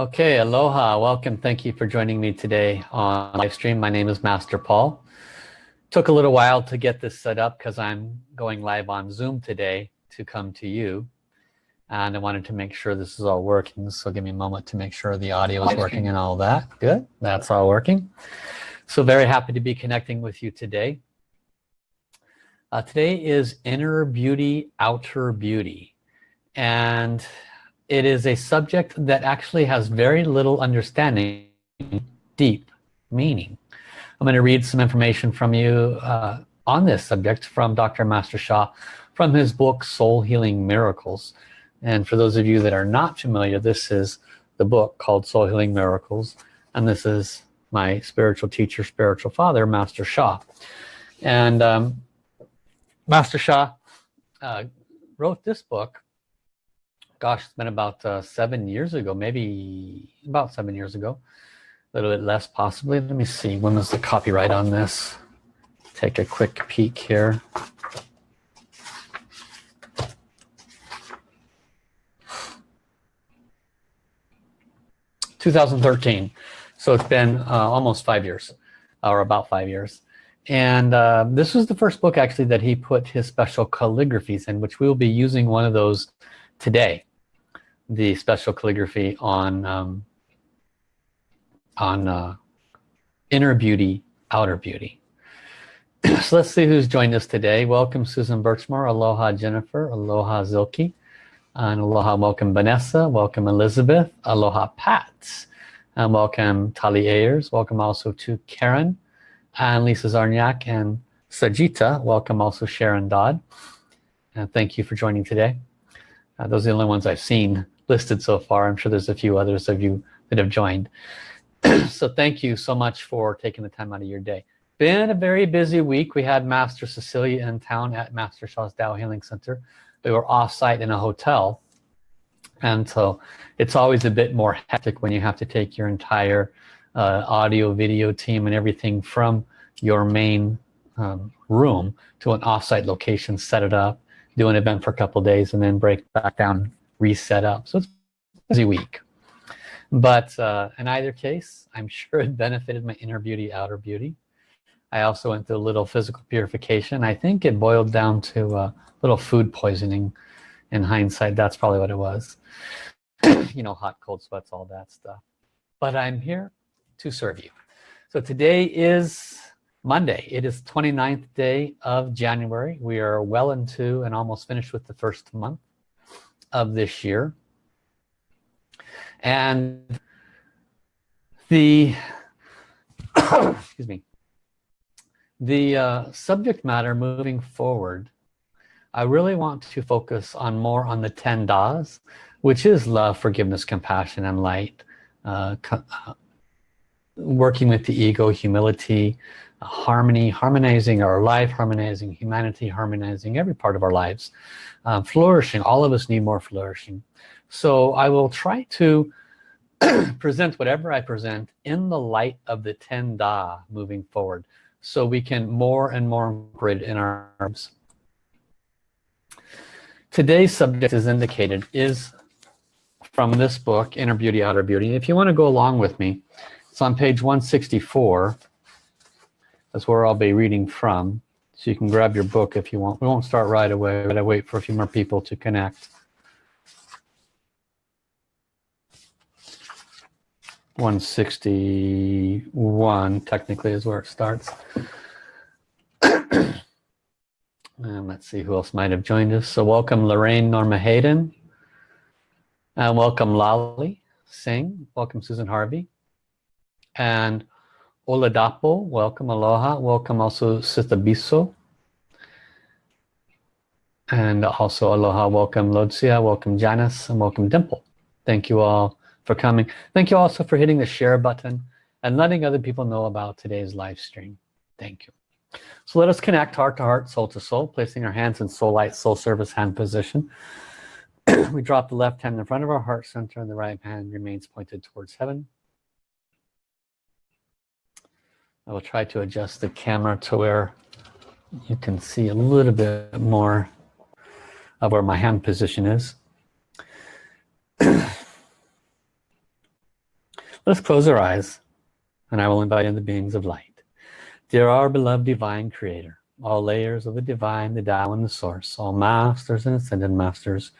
Okay, aloha, welcome. Thank you for joining me today on live stream. My name is Master Paul. Took a little while to get this set up because I'm going live on Zoom today to come to you. And I wanted to make sure this is all working. So give me a moment to make sure the audio is working and all that. Good, that's all working. So very happy to be connecting with you today. Uh, today is Inner Beauty, Outer Beauty. And it is a subject that actually has very little understanding, deep meaning. I'm going to read some information from you uh, on this subject from Dr. Master Sha from his book Soul Healing Miracles. And for those of you that are not familiar, this is the book called Soul Healing Miracles. And this is my spiritual teacher, spiritual father, Master Sha. And um, Master Sha uh, wrote this book gosh it's been about uh, seven years ago maybe about seven years ago. A little bit less possibly. Let me see when was the copyright on this? Take a quick peek here. Two thousand thirteen, so it's been uh, almost five years, or about five years. And uh, this was the first book actually that he put his special calligraphies in, which we will be using one of those today the special calligraphy on um, on uh, inner beauty outer beauty. So let's see who's joined us today. Welcome Susan Birchmore. Aloha Jennifer. Aloha Zilke. And aloha welcome Vanessa. Welcome Elizabeth. Aloha Pat. And welcome Tali Ayers. Welcome also to Karen and Lisa Zarniak and Sajita. Welcome also Sharon Dodd. And thank you for joining today. Uh, those are the only ones I've seen listed so far. I'm sure there's a few others of you that have joined. So thank you so much for taking the time out of your day. Been a very busy week. We had Master Cecilia in town at Master Sha's Tao Healing Center. We were off-site in a hotel. And so it's always a bit more hectic when you have to take your entire uh, audio video team and everything from your main um, room to an off-site location set it up do an event for a couple days and then break back down reset up. So it's a busy week but uh, in either case I'm sure it benefited my inner beauty outer beauty. I also went through a little physical purification. I think it boiled down to a little food poisoning. In hindsight that's probably what it was. You know hot cold sweats all that stuff. But I'm here to serve you. So today is Monday. It is 29th day of January. We are well into and almost finished with the first month of this year. And the excuse me the uh, subject matter moving forward I really want to focus on more on the 10 das which is love forgiveness compassion and light uh, uh, working with the ego humility harmony harmonizing our life harmonizing humanity harmonizing every part of our lives um, flourishing. All of us need more flourishing. So I will try to present whatever I present in the light of the 10 Da moving forward so we can more and more incorporate in our arms today's subject is indicated is from this book inner beauty outer beauty. If you want to go along with me it's on page 164 that's where I'll be reading from. So you can grab your book if you want. We won't start right away. But I wait for a few more people to connect. 161 technically is where it starts. And let's see who else might have joined us. So welcome Lorraine Norma Hayden. And welcome Lali Singh. Welcome Susan Harvey. And Oladapo, welcome, aloha, welcome also Sitabiso. And also aloha, welcome Lodzia, welcome Janice, and welcome Dimple. Thank you all for coming. Thank you also for hitting the share button and letting other people know about today's live stream. Thank you. So let us connect heart to heart, soul to soul, placing our hands in soul light, soul service hand position. we drop the left hand in front of our heart center and the right hand remains pointed towards heaven. I will try to adjust the camera to where you can see a little bit more of where my hand position is. Let's close our eyes and I will invite in the beings of light. Dear our beloved divine creator, all layers of the divine, the Tao and the source, all masters and ascended masters,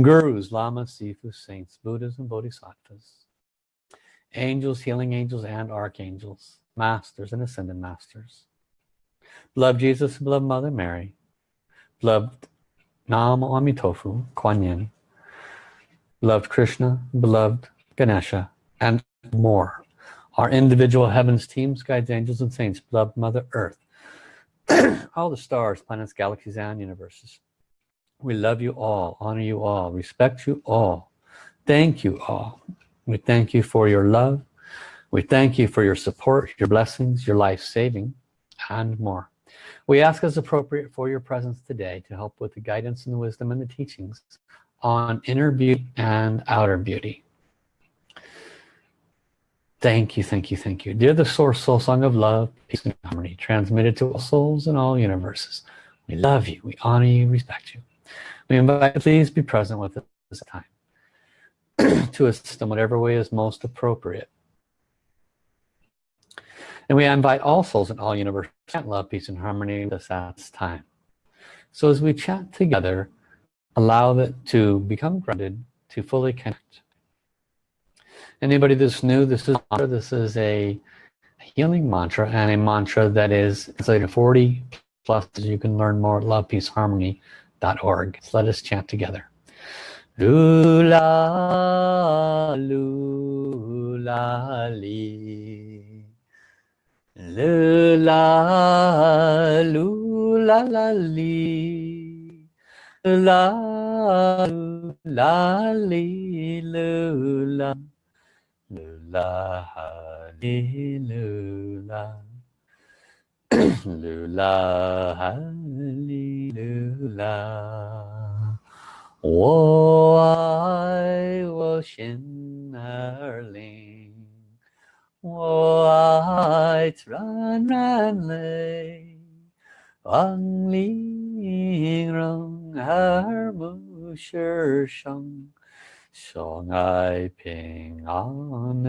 gurus, lamas, sifus, saints, buddhas and bodhisattvas, angels, healing angels and archangels, masters and ascended masters. Beloved Jesus, beloved Mother Mary, beloved Nam Amitofu, Kuan Yin, beloved Krishna, beloved Ganesha, and more. Our individual heavens, teams, guides, angels, and saints, beloved Mother Earth, all the stars, planets, galaxies, and universes. We love you all, honor you all, respect you all. Thank you all. We thank you for your love. We thank you for your support, your blessings, your life saving, and more. We ask as appropriate for your presence today to help with the guidance and the wisdom and the teachings on inner beauty and outer beauty. Thank you, thank you, thank you. Dear the source soul song of love, peace and harmony, transmitted to all souls in all universes. We love you, we honor you, respect you. We invite you, please be present with us this time to assist in whatever way is most appropriate. And we invite all souls in all universes to love, peace, and harmony this time. So as we chat together, allow it to become grounded, to fully connect. Anybody that's new this is this is a healing mantra and a mantra that is translated 40 plus you can learn more at lovepeaceharmony.org so let us chant together. Lula lula li lula lula la li la la li lula Lula, hallelujah. Lula, hallelujah. 我爱我心儿灵， white run run lay wang li rong har mu shi shang song ai ping an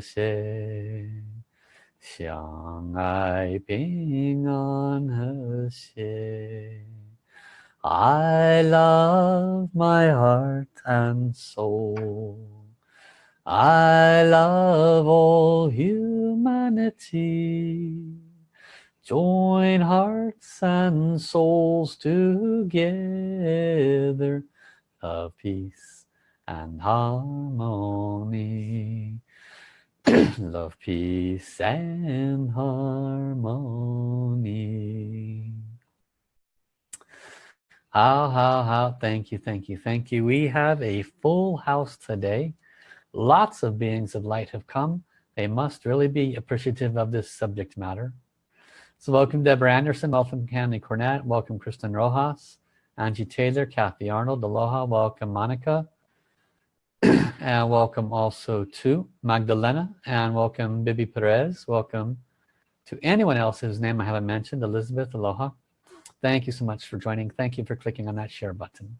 se. Xiang ai ping an se. I love my heart and soul. I love all humanity. Join hearts and souls together of peace and harmony. Love peace and harmony. How how how? Thank you thank you thank you. We have a full house today lots of beings of light have come. They must really be appreciative of this subject matter. So welcome Deborah Anderson. Welcome Candy Cornett. Welcome Kristen Rojas. Angie Taylor Kathy Arnold. Aloha. Welcome Monica. And welcome also to Magdalena. And welcome Bibi Perez. Welcome to anyone else whose name I haven't mentioned. Elizabeth Aloha. Thank you so much for joining. Thank you for clicking on that share button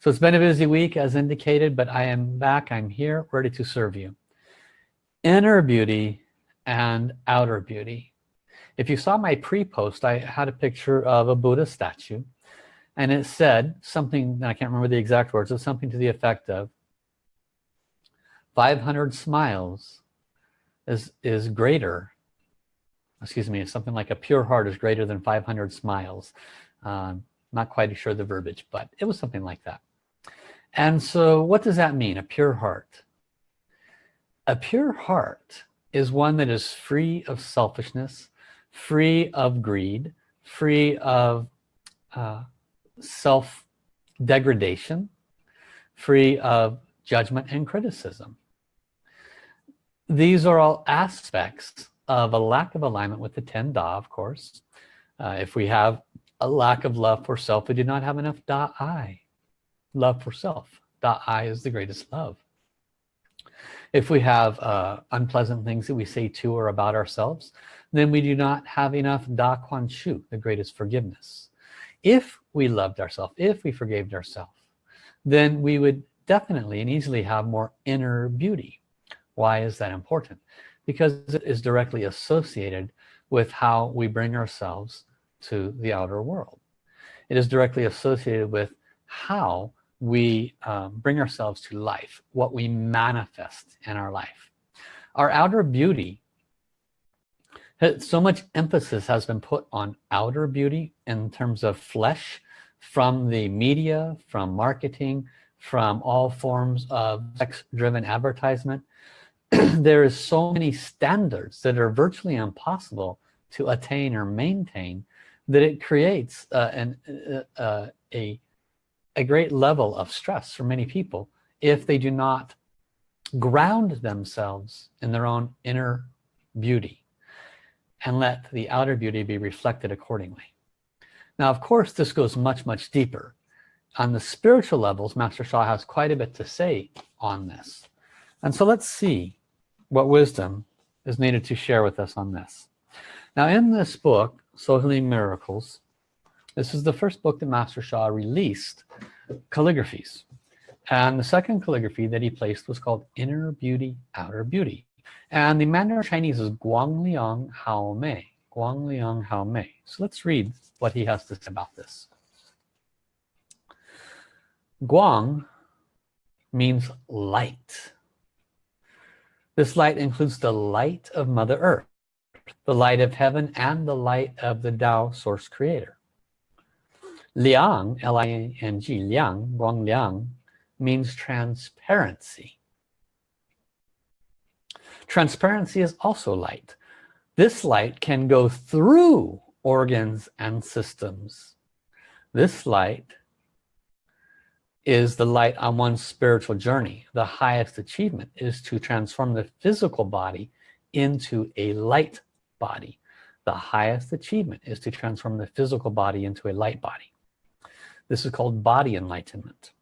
so it's been a busy week as indicated but I am back. I'm here ready to serve you. Inner beauty and outer beauty. If you saw my pre-post I had a picture of a Buddha statue and it said something I can't remember the exact words but something to the effect of 500 smiles is is greater excuse me something like a pure heart is greater than 500 smiles. Um, not quite sure the verbiage but it was something like that and so what does that mean a pure heart? A pure heart is one that is free of selfishness free of greed free of uh, self degradation free of judgment and criticism. These are all aspects of a lack of alignment with the 10 Da of course. Uh, if we have a lack of love for self we do not have enough Da I love for self. Da I is the greatest love. If we have uh, unpleasant things that we say to or about ourselves then we do not have enough Da Kuan Shu the greatest forgiveness. If we loved ourselves if we forgave ourselves then we would definitely and easily have more inner beauty. Why is that important? Because it is directly associated with how we bring ourselves to the outer world. It is directly associated with how we um, bring ourselves to life what we manifest in our life. Our outer beauty so much emphasis has been put on outer beauty in terms of flesh from the media from marketing from all forms of sex-driven advertisement. There is so many standards that are virtually impossible to attain or maintain that it creates uh, an, uh, uh, a, a great level of stress for many people if they do not ground themselves in their own inner beauty and let the outer beauty be reflected accordingly. Now of course this goes much much deeper. On the spiritual levels Master Sha has quite a bit to say on this. And so let's see what wisdom is needed to share with us on this. Now in this book Soul Healing Miracles this is the first book that Master Sha released calligraphies. And the second calligraphy that he placed was called Inner Beauty Outer Beauty. And the Mandarin Chinese is Guang Liang Hao Mei Guang Liang Hao Mei. So let's read what he has to say about this. Guang means light. This light includes the light of Mother Earth the light of heaven and the light of the Tao source creator Liang L-I-N-G Liang Guang Liang means transparency. Transparency is also light. This light can go through organs and systems. This light is the light on one's spiritual journey. The highest achievement is to transform the physical body into a light body. The highest achievement is to transform the physical body into a light body this is called body enlightenment.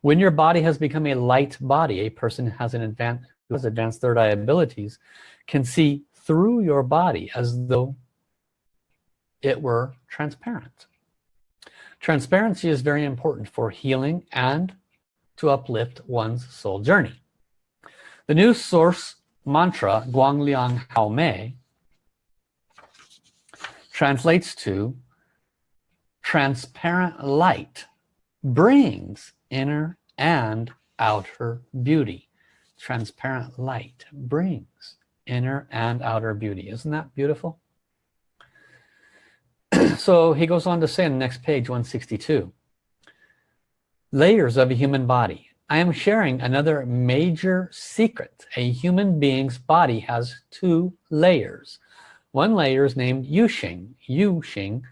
When your body has become a light body a person has an advanced who has advanced third eye abilities can see through your body as though it were transparent. Transparency is very important for healing and to uplift one's soul journey. The new source mantra Guang Liang Hao Mei translates to transparent light brings inner and outer beauty. Transparent light brings inner and outer beauty. Isn't that beautiful? So he goes on to say on the next page 162 layers of a human body. I am sharing another major secret. A human being's body has two layers. One layer is named Yuxing Yuxing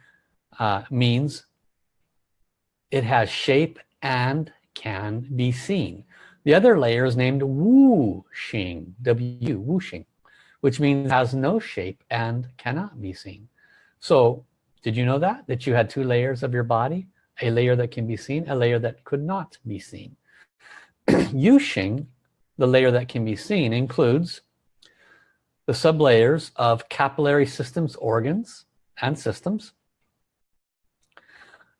uh, means it has shape and can be seen. The other layer is named Wu Xing W Wu Xing which means has no shape and cannot be seen. So did you know that? That you had two layers of your body a layer that can be seen a layer that could not be seen. Yu Xing the layer that can be seen includes the sublayers of capillary systems organs and systems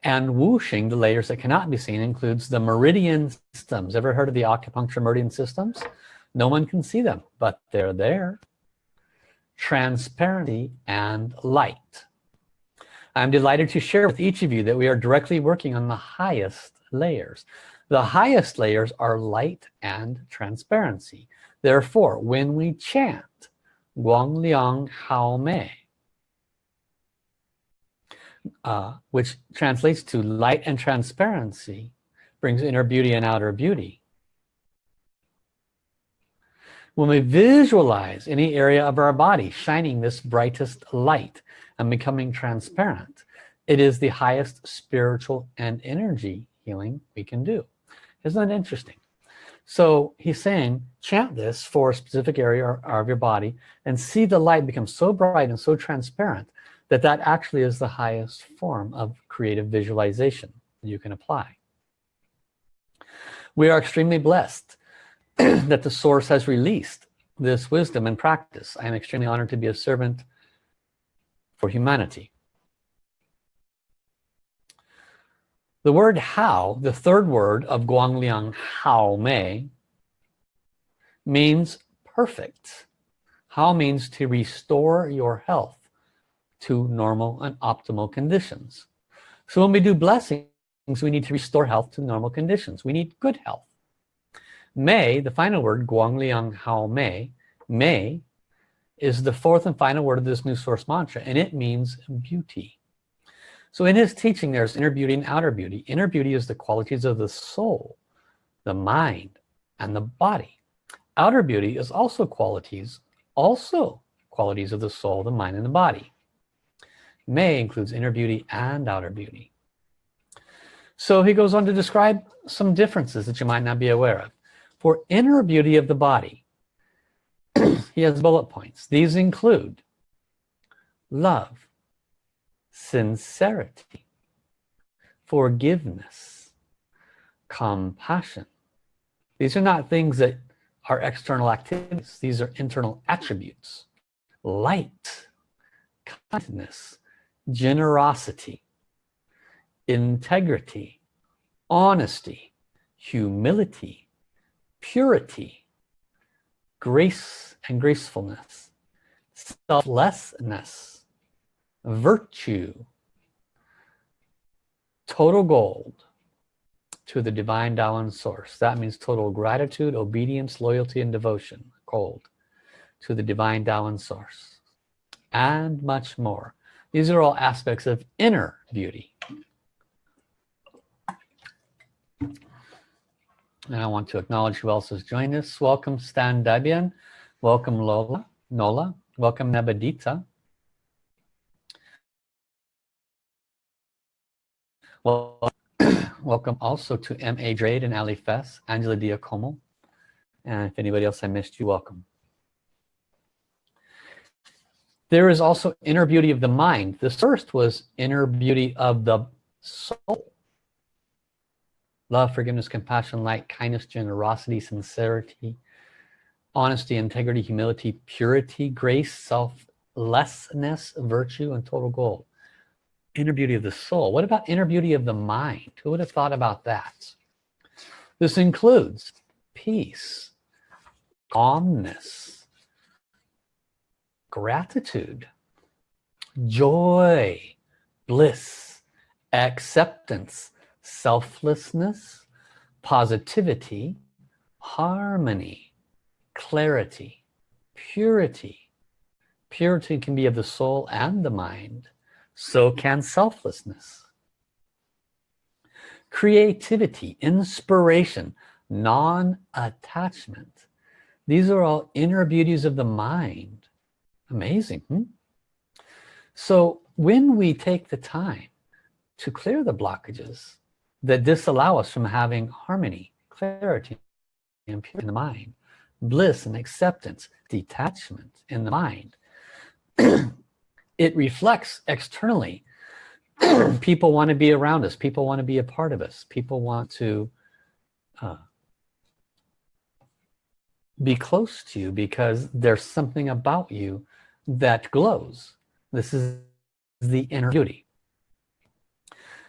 and Wu Xing the layers that cannot be seen includes the meridian systems. Ever heard of the acupuncture meridian systems? No one can see them but they're there. Transparency and light. I'm delighted to share with each of you that we are directly working on the highest layers. The highest layers are light and transparency. Therefore when we chant Guang Liang Hao Mei uh, which translates to light and transparency brings inner beauty and outer beauty. When we visualize any area of our body shining this brightest light and becoming transparent it is the highest spiritual and energy healing we can do. Isn't that interesting? So he's saying chant this for a specific area of your body and see the light become so bright and so transparent that that actually is the highest form of creative visualization you can apply. We are extremely blessed that the source has released this wisdom and practice. I am extremely honored to be a servant for humanity. The word how, the third word of Guangliang Hao Mei, means perfect. How means to restore your health to normal and optimal conditions. So when we do blessings we need to restore health to normal conditions. We need good health. May the final word Guang Liang Hao Mei May is the fourth and final word of this new source mantra and it means beauty. So in his teaching there's inner beauty and outer beauty. Inner beauty is the qualities of the soul the mind and the body. Outer beauty is also qualities also qualities of the soul the mind and the body may includes inner beauty and outer beauty. So he goes on to describe some differences that you might not be aware of. For inner beauty of the body he has bullet points. These include love sincerity forgiveness compassion. These are not things that are external activities. These are internal attributes. Light kindness generosity integrity honesty humility purity grace and gracefulness selflessness virtue total gold to the divine Tao source. That means total gratitude obedience loyalty and devotion gold to the divine Tao source. And much more these are all aspects of inner beauty. And I want to acknowledge who else has joined us. Welcome Stan Dabian. Welcome Lola Nola. Welcome Nebadita well welcome also to M.A. Drade and Ali Fess Angela Diacomo. And if anybody else I missed you welcome there is also inner beauty of the mind. The first was inner beauty of the soul. Love forgiveness compassion light kindness generosity sincerity honesty integrity humility purity grace selflessness virtue and total gold. Inner beauty of the soul. What about inner beauty of the mind? Who would have thought about that? This includes peace calmness gratitude joy bliss acceptance selflessness, positivity, harmony, clarity, purity. Purity can be of the soul and the mind. So can selflessness. Creativity, inspiration, non-attachment. These are all inner beauties of the mind. Amazing. Hmm? So when we take the time to clear the blockages, that disallow us from having harmony clarity and purity in the mind bliss and acceptance detachment in the mind it reflects externally people want to be around us people want to be a part of us people want to uh, be close to you because there's something about you that glows this is the inner beauty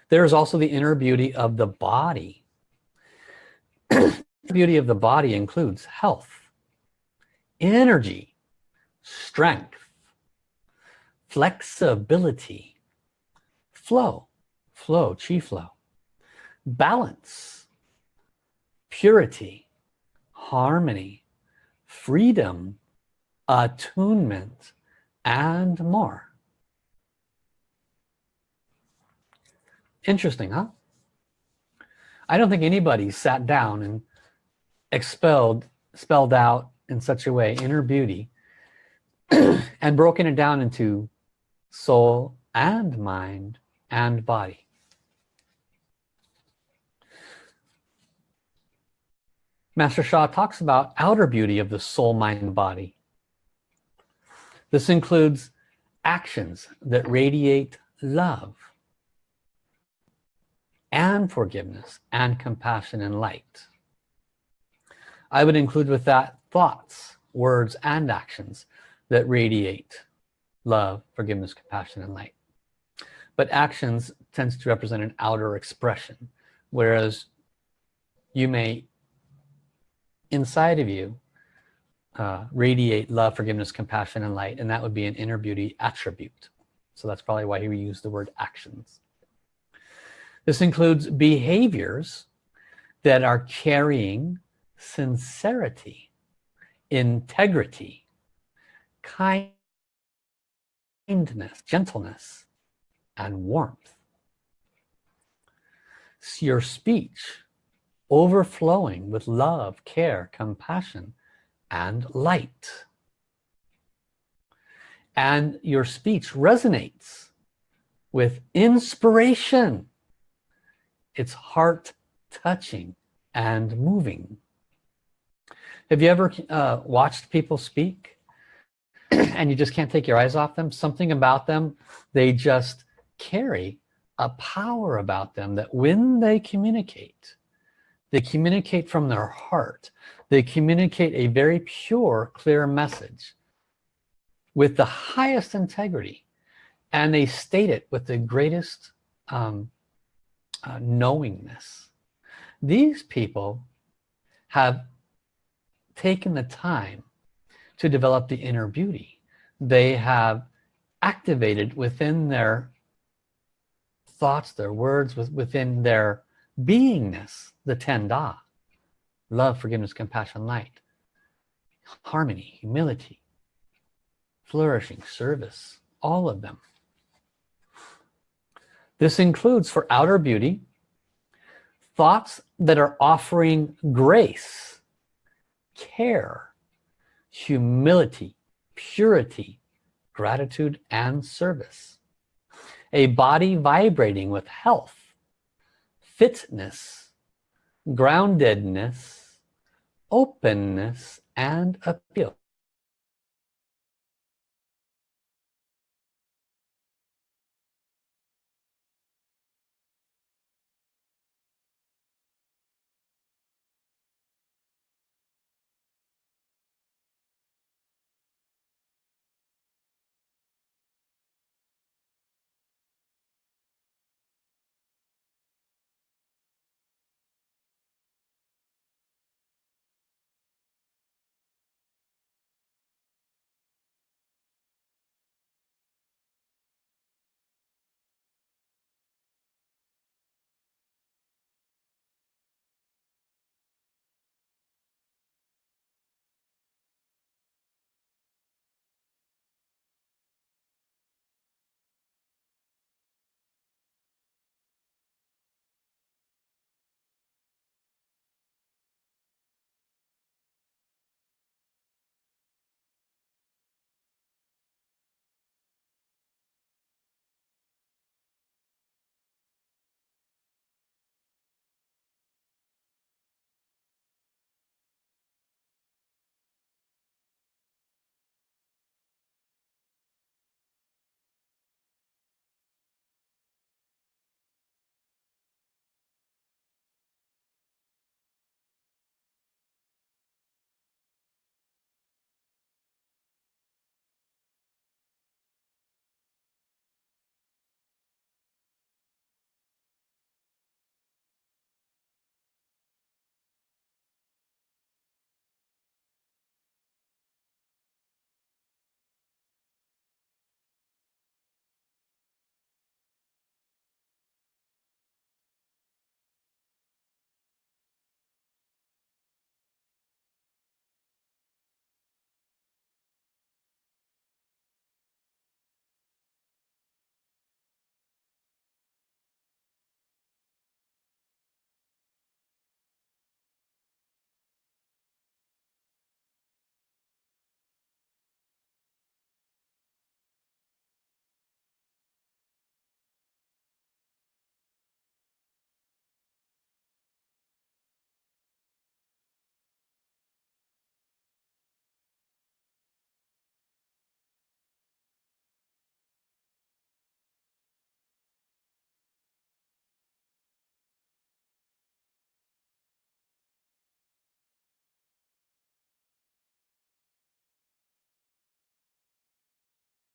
there is also the inner beauty of the body. the beauty of the body includes health, energy, strength, flexibility, flow, flow, chi flow, balance, purity, harmony, freedom, attunement, and more. Interesting, huh? I don't think anybody sat down and expelled, spelled out in such a way inner beauty and broken it down into soul and mind and body. Master Sha talks about outer beauty of the soul, mind, body. This includes actions that radiate love and forgiveness and compassion and light. I would include with that thoughts, words, and actions that radiate love, forgiveness, compassion, and light. But actions tends to represent an outer expression, whereas you may, inside of you, uh, radiate love, forgiveness, compassion, and light. And that would be an inner beauty attribute. So that's probably why he used the word actions. This includes behaviors that are carrying sincerity, integrity, kindness, gentleness, and warmth. Your speech overflowing with love, care, compassion, and light. And your speech resonates with inspiration. It's heart touching and moving. Have you ever uh, watched people speak and you just can't take your eyes off them? Something about them, they just carry a power about them that when they communicate, they communicate from their heart. They communicate a very pure, clear message with the highest integrity. And they state it with the greatest um, uh, knowingness. These people have taken the time to develop the inner beauty. They have activated within their thoughts, their words, within their beingness, the ten da. Love, forgiveness, compassion, light. Harmony, humility, flourishing, service, all of them. This includes for outer beauty, thoughts that are offering grace, care, humility, purity, gratitude, and service. A body vibrating with health, fitness, groundedness, openness, and appeal.